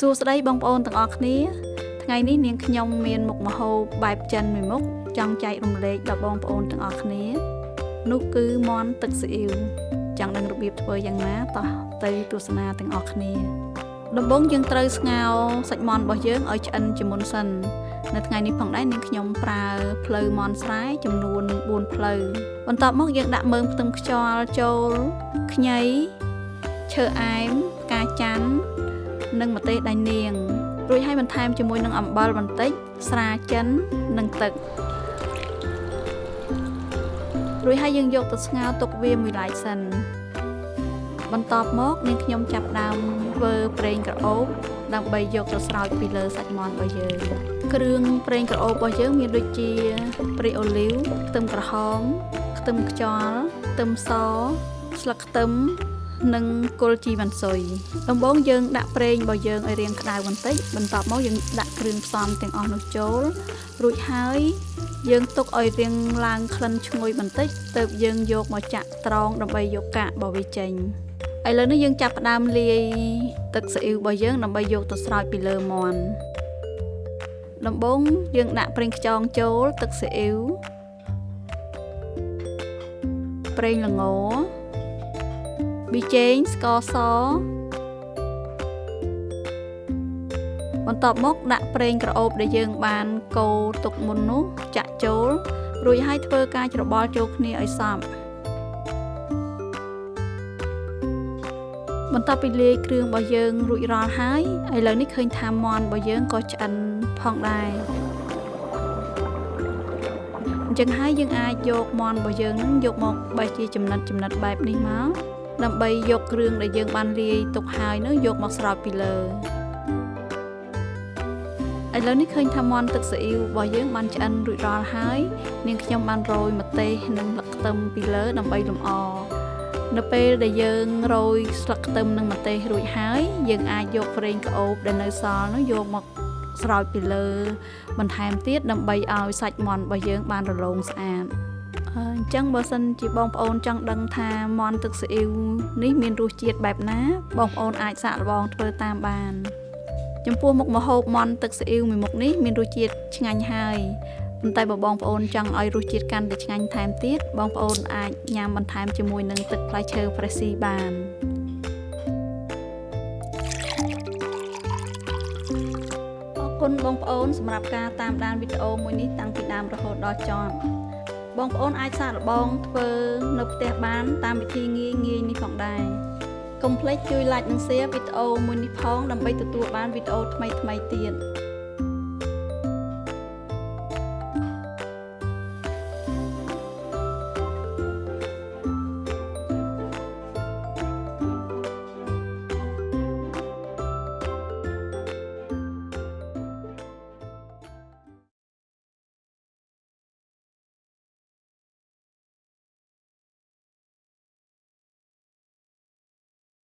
សួស្តីបងប្អូនទាំងអស់គ្នា ថ្ងៃនេះនាងខ្ញុំមានមុខម្ហូបបែបចិនមួយមុខចង់ចែករំលែកដល់បងប្អូនទាំងអស់គ្នា នោះគឺមាន់ទឹកស៊ីអ៊ីវចង់ដឹងរបៀបធ្វើយ៉ាងណាតោះទៅទស្សនាទាំងអស់គ្នាដំបូងយើងត្រូវស្ងោរសាច់មាន់របស់យើងឲ្យឆ្អិនជាមុនសិននៅថ្ងៃនេះផងដែរនាងខ្ញុំប្រើភ្លៅមាន់ស្រែចំនួន4ភ្លៅបន្ទាប់មកយើងដាក់មើមខ្ទឹមខ្យល់ចូលខ្ញីឈើអែមផ្កាច័ន្ទ និងម្ទេសដៃនាងរួចហើយបន្ថែមជាមួយនឹងអំបិលបន្តិច ស្រាចិននិងទឹករួចហើយយើងយកទៅស្ងោរទុកវាមួយឡែកសិនបន្ទាប់មកនាងខ្ញុំចាប់ដើមធ្វើប្រេងក្រអូបដើម្បីយកទៅស្រោចពីលើសាច់មាន់របស់យើងគ្រឿងប្រេងក្រអូបរបស់យើងមានដូចជាប្រេងអូលីវខ្ទឹមក្រហមខ្ទឹមខ្យល់ខ្ទឹមសស្លឹកខ្ទឹម និងគល់ជីវ៉ាន់ស៊ុយដំបូងយើងដាក់ប្រេងរបស់យើងឲ្យរាងក្តៅបន្តិចបន្ទាប់មកយើងដាក់គ្រឿងផ្សំទាំងអស់នោះចូលរួចហើយយើងទុកឲ្យរាងឡើងក្លិនឈ្ងុយបន្តិចទើបយើងយកមកចាក់ត្រងដើម្បីយកកាករបស់វាចេញឥឡូវនេះយើងចាប់ផ្ដើមលាយទឹកស៊ីអ៊ីវរបស់យើងដើម្បីយកទៅស្រោចពីលើមាន់ដំបូងយើងដាក់ប្រេងខ្យងចូលទឹកស៊ីអ៊ីវប្រេងល្ង ប៊ីចេងស្ករសបន្ទាប់មកដាក់ប្រេងក្រអូបដែលយើងបានកូរទុកមុននោះចាក់ចូល រួចហើយធ្វើការច្របល់ចូលគ្នាឲ្យសព្វបន្ទាប់ពីលាយគ្រឿងរបស់យើងរួចរាល់ហើយឥឡូវនេះឃើញថាមាន់របស់យើងក៏ឆ្អិនផងដែរអញ្ចឹងហើយយើងអាចយកមាន់របស់យើងនឹងយកមកបែរជាចំណិតចំណិតបែបនេះមក ដើម្បីយកគ្រឿងដែលយើងបានលាយទុកហើយនោះយកមកស្រោចពីលើឥឡូវនេះឃើញថាមាន់ទឹកស៊ីអ៊ីវរបស់យើងបានឆ្អិនរួចរាល់ហើយនាងខ្ញុំបានរោយម្ទេសនិងស្លឹកខ្ទឹមពីលើដើម្បីលម្អនៅពេលដែលយើងរោយស្លឹកខ្ទឹមនិងម្ទេសរួចហើយយើងអាចយកប្រេងក្អូបដែលនៅសល់នោះយកមកស្រោចពីលើបន្ថែមទៀតដើម្បីឲ្យសាច់មាន់របស់យើងបានរលោងស្អាត អញ្ចឹងបើសិនជាបងប្អូនចង់ដឹងថាមាន់ទឹកស៊ីអ៊ីវនេះមានរសជាតិបែបណា បងប្អូនអាចសាកល្បងធ្វើតាមបាន ចំពោះមុខម្ហូបមាន់ទឹកស៊ីអ៊ីវមួយមុខនេះមានរសជាតិឆ្ងាញ់ហើយប៉ុន្តែបើបងប្អូនចង់ឲ្យរសជាតិកាន់តែឆ្ងាញ់ថែមទៀតបងប្អូនអាចញ៉ាំបន្ថែមជាមួយនឹងទឹកផ្លែឈើហ្វ្រេស៊ីបានអរគុណបងប្អូនសម្រាប់ការតាមដានវីដេអូមួយនេះតាំងពីដើមរហូតដល់ចប់ បងប្អូនអាចសាកល្បងធ្វើនៅផ្ទះបាន តាមវិធីងាយងាយនេះផងដែរកុំភ្លេចជួយ like និង share វីដេអូមួយនេះផងដើម្បីទទួលបានវីដេអូថ្មីៗទៀត